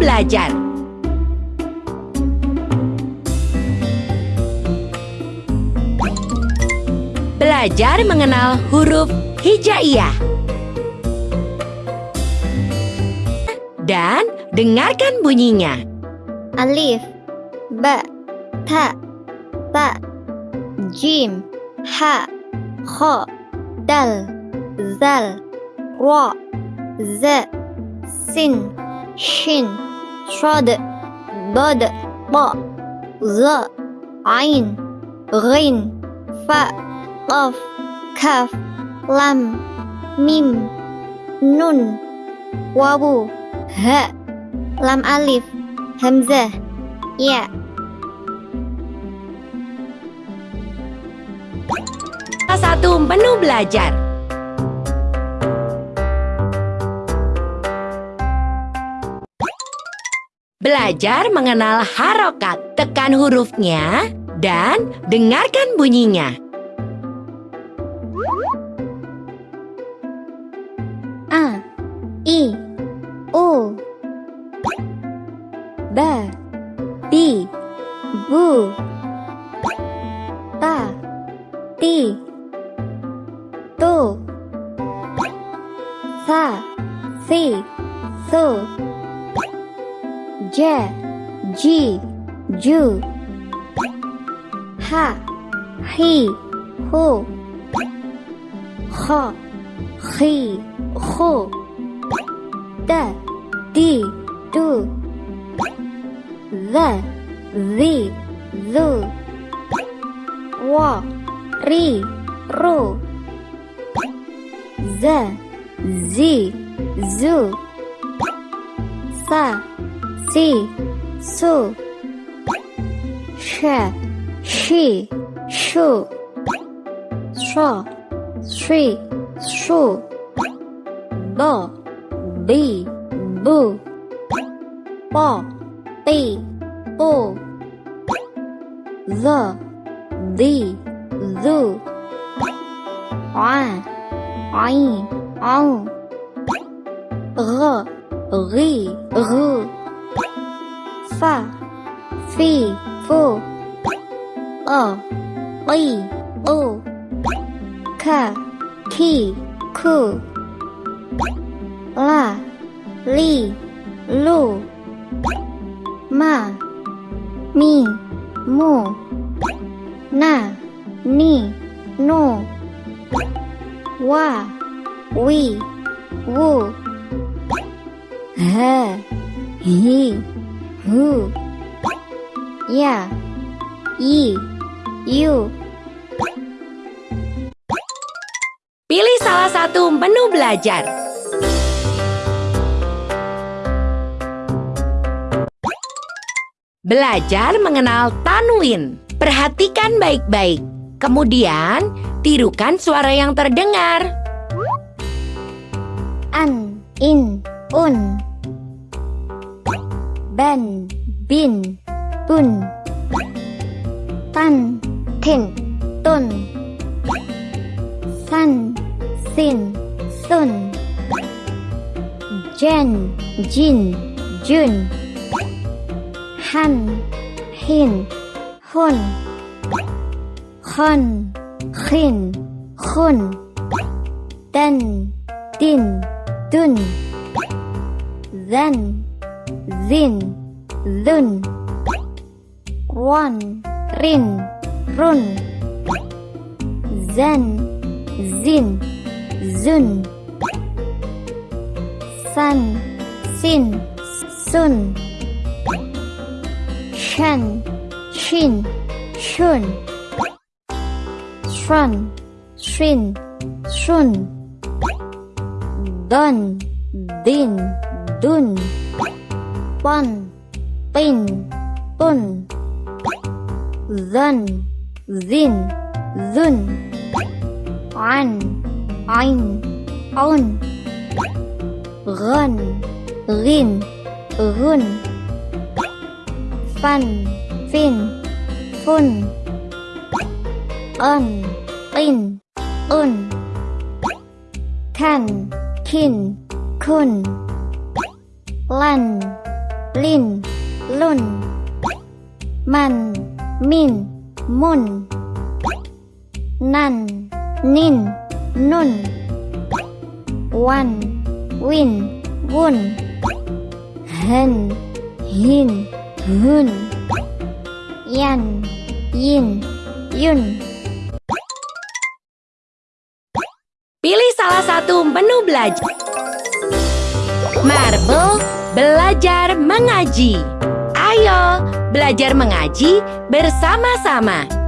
belajar. Belajar mengenal huruf hijaiyah. Dan dengarkan bunyinya. Alif, Ba, Ta, Ta, Jim, Ha, Kho, Dal, Zal, Ra, Z, Sin, Shin, Dad, Ta, Z, Ain, Ghin, Fa, Qaf, Kaf, Lam, Mim, Nun, Wawu, Ha, Lam Alif, Hamzah, Ya. Salah satu menu belajar. Belajar mengenal harokat, tekan hurufnya, dan dengarkan bunyinya. A I U Ba Bi Bu Ta Ti Tu Sa Si Su Ja Ji Ju. Ha Hi Hu. Kha Khi Khu. Da Di Du The Zi Zu Wa Ri Ru. Z Zi Zu. Sa Si, so, she, she, shoe, shaw, shi, shoe, bo, be, boo, bo, be, boo, the, the, zoo, on, on, on, r, ri. Fa Fi Fu O Li U Ka Ki Ku La Li Lu Ma Mi Mu Na Ni Nu Wa Wi Wu Ha Hi Hu Ya Yi Yu Pilih salah satu menu belajar. Belajar mengenal tanwin. Perhatikan baik-baik. Kemudian, tirukan suara yang terdengar. An In Un Ben Bin Bun Tan Tin Tun San Sin Sun Jen Jin Jun Han Hin Hun Khon Khin Khun Den Din Dun Then Zin Zun Ron Rin Run. Zen Zin Zun. San Sin Sun. Shan Shin Shun. Shun Shin Shun. Dun Din Dun Pun Pin Pun Zun Zin Zun An Ain Un Gun Rin Gun Fun Fin Fun Un In Un Kan Kin Kun lan, lin, lun, man, min, mun, nan, nin, nun, wan, win, wun, hen, hin, hun, yan, yin, yun. Pilih salah satu menu belajar. Marble belajar mengaji. Ayo, belajar mengaji bersama-sama.